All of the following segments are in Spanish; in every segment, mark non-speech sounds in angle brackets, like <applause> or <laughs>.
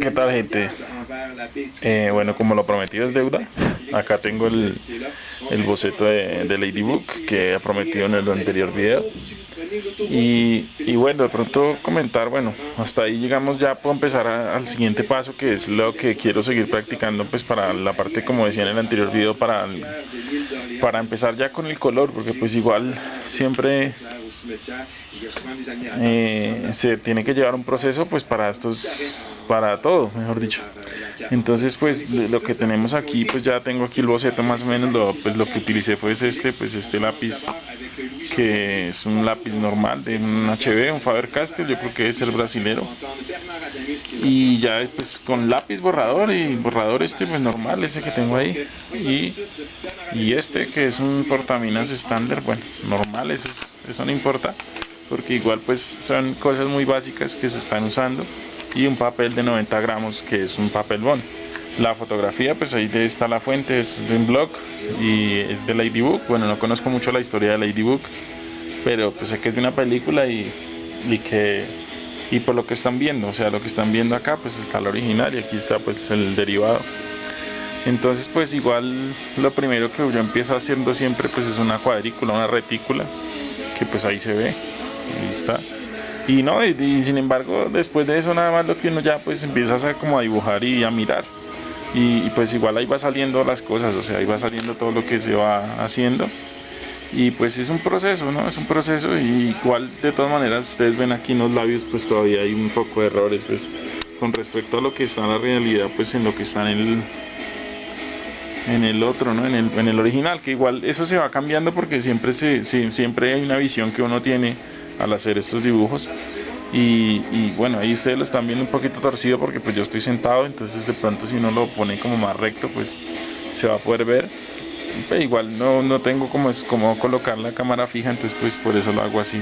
¿Qué tal gente? Eh, bueno, como lo prometido es deuda, acá tengo el, el boceto de, de Ladybook que he prometido en el anterior video. Y, y, bueno, de pronto comentar, bueno, hasta ahí llegamos ya puedo empezar al siguiente paso que es lo que quiero seguir practicando pues para la parte como decía en el anterior video para, para empezar ya con el color porque pues igual siempre eh, se tiene que llevar un proceso pues para estos para todo mejor dicho entonces pues lo que tenemos aquí pues ya tengo aquí el boceto más o menos lo, pues lo que utilicé fue este pues este lápiz que es un lápiz normal de un HB, un Faber-Castell, yo creo que es el brasilero. Y ya pues con lápiz borrador y borrador este pues normal, ese que tengo ahí. Y, y este que es un portaminas estándar, bueno, normal, eso, eso no importa, porque igual pues son cosas muy básicas que se están usando. Y un papel de 90 gramos que es un papel bond. La fotografía, pues ahí está la fuente, es de un blog y es de Ladybook. Bueno, no conozco mucho la historia de Ladybook, pero pues sé que es de una película y, y que y por lo que están viendo, o sea, lo que están viendo acá, pues está la original y aquí está pues el derivado. Entonces, pues igual lo primero que yo empiezo haciendo siempre pues es una cuadrícula, una retícula, que pues ahí se ve, ahí está. Y no, y, y sin embargo, después de eso nada más lo que uno ya pues empieza a como a dibujar y a mirar y, pues igual ahí va saliendo las cosas, o sea, ahí va saliendo todo lo que se va haciendo y pues es un proceso, ¿no? Es un proceso y igual de todas maneras ustedes ven aquí en los labios pues todavía hay un poco de errores pues con respecto a lo que está en la realidad pues en lo que está en el en el otro, ¿no? En el, en el original, que igual eso se va cambiando porque siempre se, siempre hay una visión que uno tiene al hacer estos dibujos y, bueno, ahí ustedes lo están viendo un poquito torcido porque pues yo estoy sentado, entonces de pronto si uno lo pone como más recto pues se va a poder ver. Igual no, no tengo como, es, como colocar la cámara fija, entonces pues por eso lo hago así.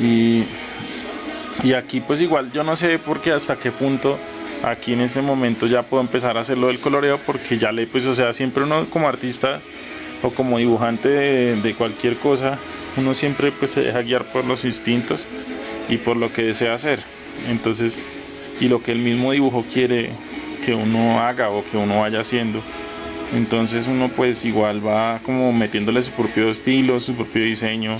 Y, y aquí pues igual yo no sé por qué hasta qué punto aquí en este momento ya puedo empezar a hacerlo del coloreo porque ya le pues o sea siempre uno como artista o como dibujante de, de cualquier cosa uno siempre pues se deja guiar por los instintos y por lo que desea hacer. Entonces, y lo que el mismo dibujo quiere que uno haga o que uno vaya haciendo. Entonces uno pues igual va como metiéndole su propio estilo, su propio diseño,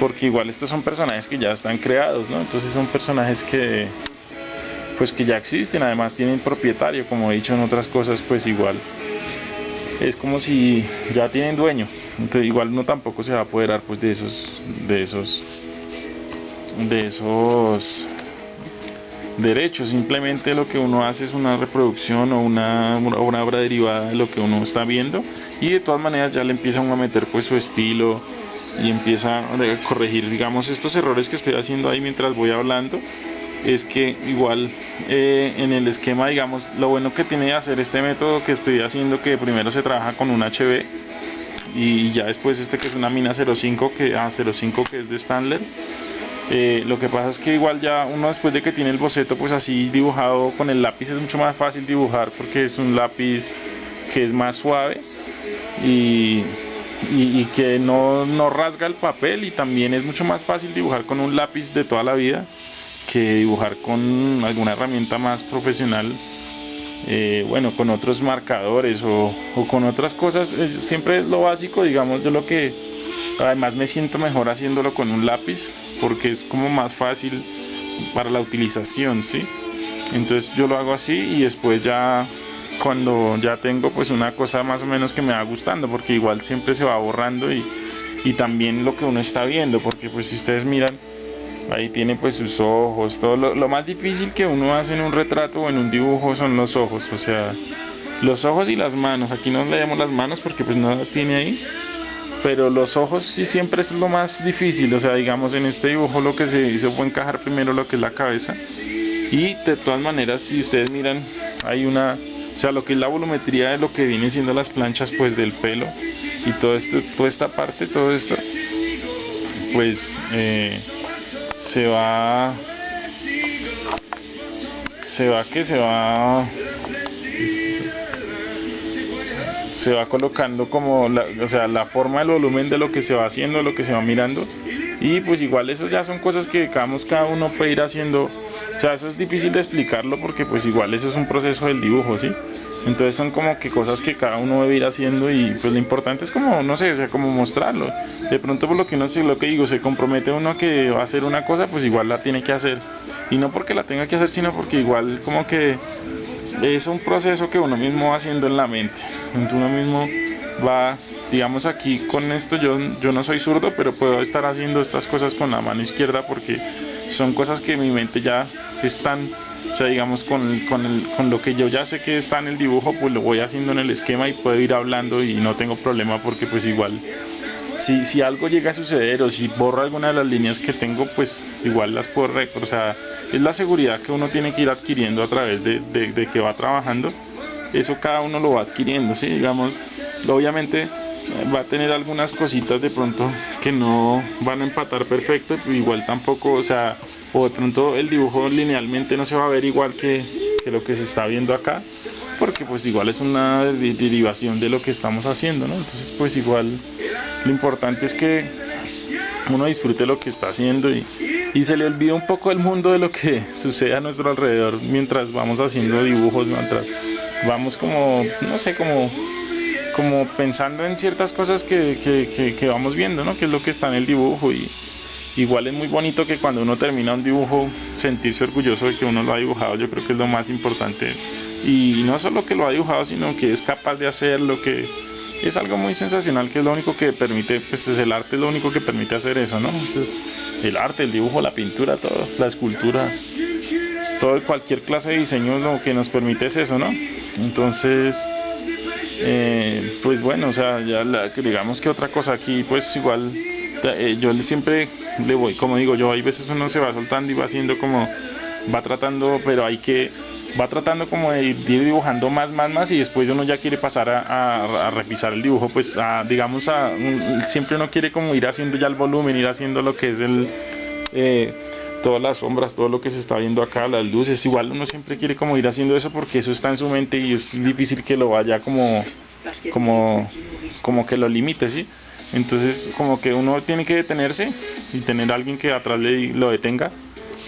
porque igual estos son personajes que ya están creados, ¿no? Entonces son personajes que pues que ya existen, además tienen propietario, como he dicho en otras cosas, pues igual es como si ya tienen dueño. Entonces igual uno tampoco se va a apoderar pues de esos de esos de esos derechos, simplemente lo que uno hace es una reproducción o una, obra derivada de lo que uno está viendo y de todas maneras ya le empiezan a meter pues su estilo y empieza a corregir digamos estos errores que estoy haciendo ahí mientras voy hablando es que igual eh, en el esquema digamos lo bueno que tiene de hacer este método que estoy haciendo que primero se trabaja con un HB y ya después este que es una mina 05 que a ah, 05 que es de Stanley eh, lo que pasa es que igual ya uno después de que tiene el boceto pues así dibujado con el lápiz es mucho más fácil dibujar porque es un lápiz que es más suave y, y, que no, no, rasga el papel y también es mucho más fácil dibujar con un lápiz de toda la vida que dibujar con alguna herramienta más profesional eh, bueno con otros marcadores o, o con otras cosas eh, siempre es lo básico digamos yo lo que además me siento mejor haciéndolo con un lápiz porque es como más fácil para la utilización, ¿sí? Entonces yo lo hago así y después ya cuando ya tengo pues una cosa más o menos que me va gustando, porque igual siempre se va borrando y, y también lo que uno está viendo, porque pues si ustedes miran, ahí tiene pues sus ojos, todo. Lo, lo más difícil que uno hace en un retrato o en un dibujo son los ojos, o sea, los ojos y las manos, aquí no le damos las manos porque pues no las tiene ahí, pero los ojos sí siempre es lo más difícil, o sea, digamos en este dibujo lo que se hizo fue encajar primero lo que es la cabeza y de todas maneras si ustedes miran hay una, o sea, lo que es la volumetría de lo que vienen siendo las planchas pues del pelo y todo esto, toda esta parte, todo esto, pues eh, se va, se va que se va se va colocando como la, o sea, la forma del volumen de lo que se va haciendo, lo que se va mirando Y pues igual eso ya son cosas que cada uno puede ir haciendo. O sea, eso es difícil de explicarlo porque pues igual eso es un proceso del dibujo, ¿sí? Entonces son como que cosas que cada uno debe ir haciendo y pues lo importante es como, no sé, o sea, como mostrarlo. De pronto por lo que uno sé, lo que digo, se compromete uno que va a hacer una cosa, pues igual la tiene que hacer. Y no porque la tenga que hacer, sino porque igual como que es un proceso que uno mismo va haciendo en la mente. Uno mismo va, digamos aquí con esto, yo, yo no soy zurdo, pero puedo estar haciendo estas cosas con la mano izquierda porque son cosas que mi mente ya están o sea, digamos, con, con, el, con lo que yo ya sé que está en el dibujo, pues lo voy haciendo en el esquema y puedo ir hablando y no tengo problema porque pues igual si, si algo llega a suceder o si borro alguna de las líneas que tengo, pues igual las puedo O sea, es la seguridad que uno tiene que ir adquiriendo a través de, de, de que va trabajando. Eso cada uno lo va adquiriendo, ¿sí? Digamos, obviamente va a tener algunas cositas de pronto que no van a empatar perfecto, igual tampoco, o sea, o de pronto el dibujo linealmente no se va a ver igual que, que lo que se está viendo acá, porque pues igual es una derivación de lo que estamos haciendo, ¿no? Entonces pues igual lo importante es que uno disfrute lo que está haciendo y, y se le olvida un poco el mundo de lo que <laughs> sucede a nuestro alrededor mientras vamos haciendo dibujos, mientras vamos como, no sé, como como pensando en ciertas cosas que, que, que, vamos viendo, ¿no? Que es lo que está en el dibujo y igual es muy bonito que cuando uno termina un dibujo sentirse orgulloso de que uno lo ha dibujado, yo creo que es lo más importante y no solo que lo ha dibujado, sino que es capaz de hacer lo que es algo muy sensacional que es lo único que permite, pues es el arte es lo único que permite hacer eso, ¿no? Entonces, el arte, el dibujo, la pintura, todo, la escultura, todo cualquier clase de diseño lo que nos permite es eso, ¿no? Entonces, eh, pues bueno, o sea, ya digamos que otra cosa aquí, pues igual eh, yo siempre le voy, como digo yo, hay veces uno se va soltando y va haciendo como, va tratando, pero hay que, va tratando como de ir dibujando más, más, más y después uno ya quiere pasar a, a, revisar el dibujo, pues a, digamos, a, siempre uno quiere como ir haciendo ya el volumen, ir haciendo lo que es el... Eh, todas las sombras, todo lo que se está viendo acá, las luces, igual uno siempre quiere como ir haciendo eso porque eso está en su mente y es difícil que lo vaya como como como que lo limite, ¿sí? Entonces, como que uno tiene que detenerse y tener a alguien que atrás le lo detenga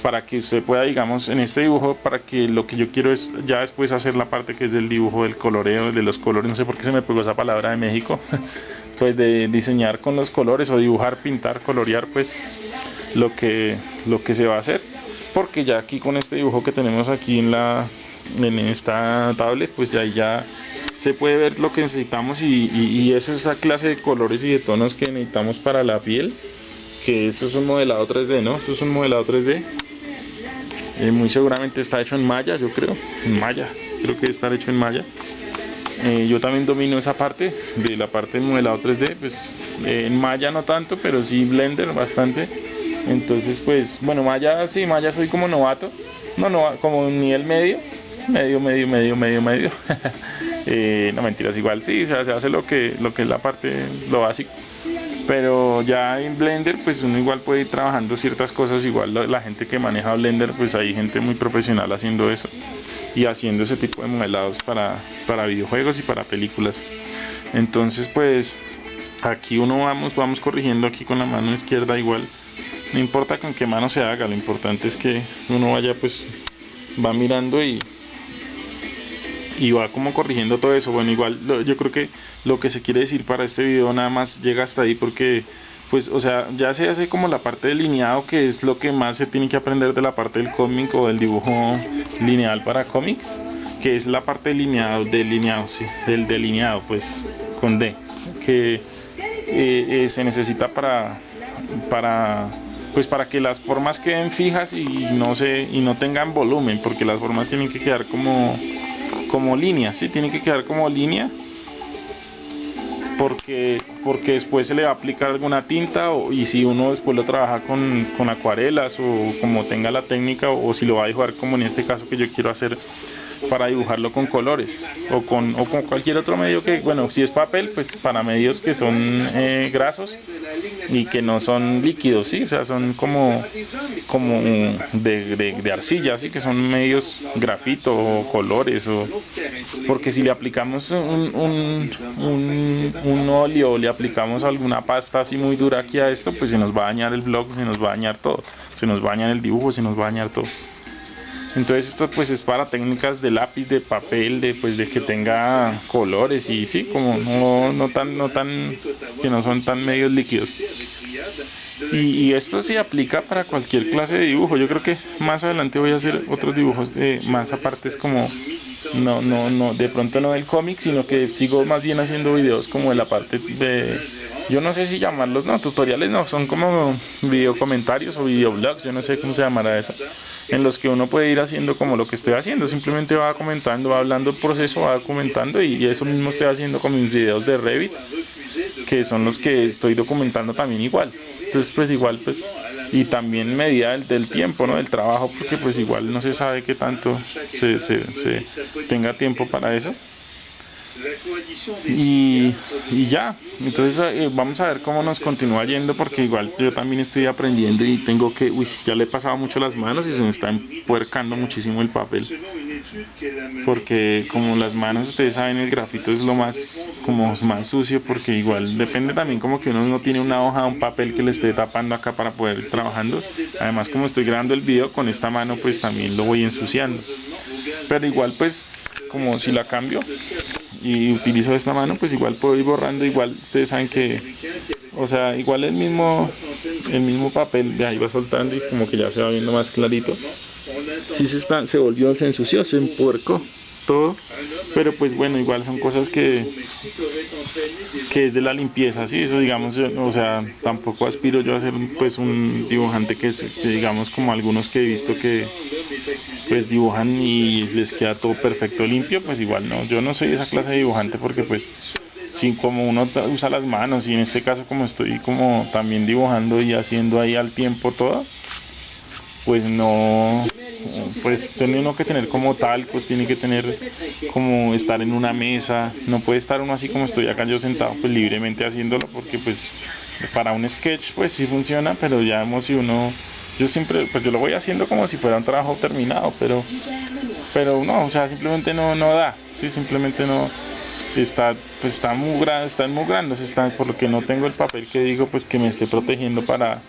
para que usted pueda, digamos, en este dibujo, para que lo que yo quiero es ya después hacer la parte que es del dibujo, del coloreo, de los colores, no sé por qué se me pegó esa palabra de México, <laughs> pues de diseñar con los colores o dibujar, pintar, colorear, pues lo que, lo que se va a hacer. Porque ya aquí con este dibujo que tenemos aquí en la en esta tablet pues ya ya se puede ver lo que necesitamos y, y, eso es esa clase de colores y de tonos que necesitamos para la piel que eso es un modelado 3D no esto es un modelado 3D eh, muy seguramente está hecho en malla yo creo. En malla creo que está hecho en malla eh, yo también domino esa parte de la parte de modelado 3D pues eh, en malla no tanto pero sí blender bastante. Entonces, pues, bueno, Maya, sí, Maya soy como novato, no, no, como nivel medio, medio, medio, medio, medio, medio. <laughs> eh, no mentiras, igual sí, o sea, se hace lo que, lo que es la parte, lo básico. Pero ya en Blender, pues uno igual puede ir trabajando ciertas cosas, igual la gente que maneja Blender, pues hay gente muy profesional haciendo eso y haciendo ese tipo de modelados para, para videojuegos y para películas. Entonces, pues aquí uno vamos, vamos corrigiendo aquí con la mano izquierda igual no importa con qué mano se haga, lo importante es que uno vaya pues va mirando y y va como corrigiendo todo eso. Bueno, igual yo creo que lo que se quiere decir para este video nada más llega hasta ahí porque pues o sea, ya se hace como la parte delineado que es lo que más se tiene que aprender de la parte del cómic o del dibujo lineal para cómic, que es la parte delineado, delineado, sí, del delineado pues con D, que eh, eh, se necesita para para pues para que las formas queden fijas y no se y no tengan volumen porque las formas tienen que quedar como como líneas ¿sí? tienen que quedar como línea porque porque después se le va a aplicar alguna tinta o, y si uno después lo trabaja con, con acuarelas o como tenga la técnica o, si lo va a dibujar como en este caso que yo quiero hacer para dibujarlo con colores o con, o con cualquier otro medio que, bueno, si es papel, pues para medios que son eh, grasos y que no son líquidos, ¿sí? O sea, son como, como de, de, arcilla, así que son medios grafito o colores, o porque si le aplicamos un, un, un, un óleo o le aplicamos alguna pasta así muy dura aquí a esto, pues se nos va a dañar el blog, se nos va a dañar todo, se nos va a dañar el dibujo, se nos va a dañar todo. Entonces esto pues es para técnicas de lápiz, de papel, de pues de que tenga colores y sí, como no, no tan, no tan, que no son tan medios líquidos. Y, esto sí aplica para cualquier clase de dibujo. Yo creo que más adelante voy a hacer otros dibujos de más aparte es como no, no, no, de pronto no del cómic, sino que sigo más bien haciendo videos como de la parte de yo no sé si llamarlos, no, tutoriales no, son como video comentarios o videoblogs, yo no sé cómo se llamará eso, en los que uno puede ir haciendo como lo que estoy haciendo, simplemente va comentando, va hablando el proceso, va documentando y, eso mismo estoy haciendo con mis videos de Revit, que son los que estoy documentando también igual. Entonces pues igual pues y también medida del, del, tiempo, ¿no? Del trabajo, porque pues igual no se sabe qué tanto se, se, se tenga tiempo para eso y, y ya, entonces eh, vamos a ver cómo nos continúa yendo porque igual yo también estoy aprendiendo y tengo que, uy, ya le he pasado mucho las manos y se me está empuercando muchísimo el papel porque como las manos ustedes saben el grafito es lo más como más sucio porque igual depende también como que uno no tiene una hoja un papel que le esté tapando acá para poder ir trabajando. Además como estoy grabando el video con esta mano pues también lo voy ensuciando pero igual pues como si la cambio y utilizo esta mano pues igual puedo ir borrando igual ustedes saben que o sea igual el mismo el mismo papel de ahí va soltando y como que ya se va viendo más clarito. Si se está se volvió se ensució se empuercó todo pero pues bueno igual son cosas que que es de la limpieza sí eso digamos o sea tampoco aspiro yo a ser pues un dibujante que, que digamos como algunos que he visto que pues dibujan y les queda todo perfecto limpio, pues igual no, yo no soy esa clase de dibujante porque pues sin como uno usa las manos y en este caso como estoy como también dibujando y haciendo ahí al tiempo todo, pues no, pues tiene uno que tener como tal, pues tiene que tener como estar en una mesa, no puede estar uno así como estoy acá yo sentado pues libremente haciéndolo porque pues para un sketch pues sí funciona, pero ya si uno yo siempre, pues yo lo voy haciendo como si fuera un trabajo terminado, pero, pero no, o sea, simplemente no, no da, sí, simplemente no, está, pues está muy grande, está muy grande, está, por lo que no tengo el papel que digo, pues que me esté protegiendo para,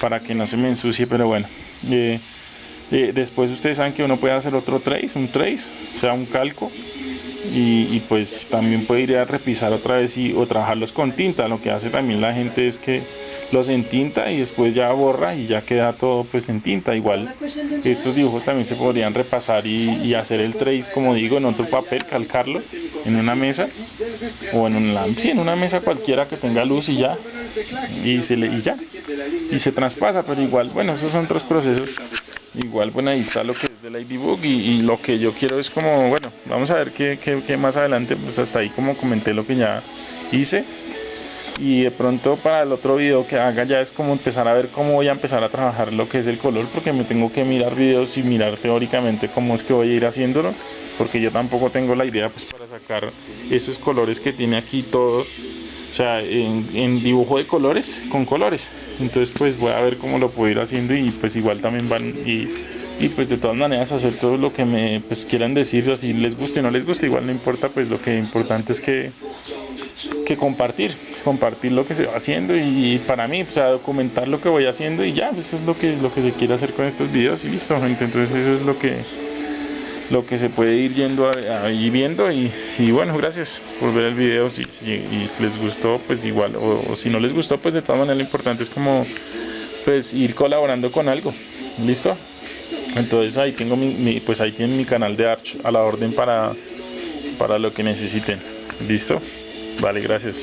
para que no se me ensucie, pero bueno, eh, eh, después ustedes saben que uno puede hacer otro trace, un trace, o sea, un calco, y, y, pues también puede ir a repisar otra vez y, o trabajarlos con tinta, lo que hace también la gente es que los en tinta y después ya borra y ya queda todo pues en tinta. Igual estos dibujos también se podrían repasar y, hacer el trace como digo en otro papel calcarlo en una mesa o en una sí, en una mesa cualquiera que tenga luz y ya y se le y ya y se traspasa pero igual bueno esos son otros procesos. Igual bueno ahí está lo que es del Ladybook y, y lo que yo quiero es como bueno vamos a ver qué, qué, qué más adelante pues hasta ahí como comenté lo que ya hice y de pronto para el otro video que haga ya es como empezar a ver cómo voy a empezar a trabajar lo que es el color porque me tengo que mirar videos y mirar teóricamente cómo es que voy a ir haciéndolo porque yo tampoco tengo la idea pues para sacar esos colores que tiene aquí todo o sea en, dibujo de colores con colores. Entonces pues voy a ver cómo lo puedo ir haciendo y pues igual también van y, y pues de todas maneras hacer todo lo que me pues quieran decir así les guste o no les guste igual no importa pues lo que importante es que que compartir, compartir lo que se va haciendo y, para mí, o sea, documentar lo que voy haciendo y ya, pues eso es lo que, lo que se quiere hacer con estos videos y listo, gente, entonces eso es lo que lo que se puede ir yendo ahí viendo y, bueno, gracias por ver el video, si, les gustó, pues igual, o, si no les gustó, pues de todas maneras lo importante es como pues ir colaborando con algo, listo, entonces ahí tengo mi, pues ahí tienen mi canal de Arch a la orden para para lo que necesiten, listo Vale, gracias.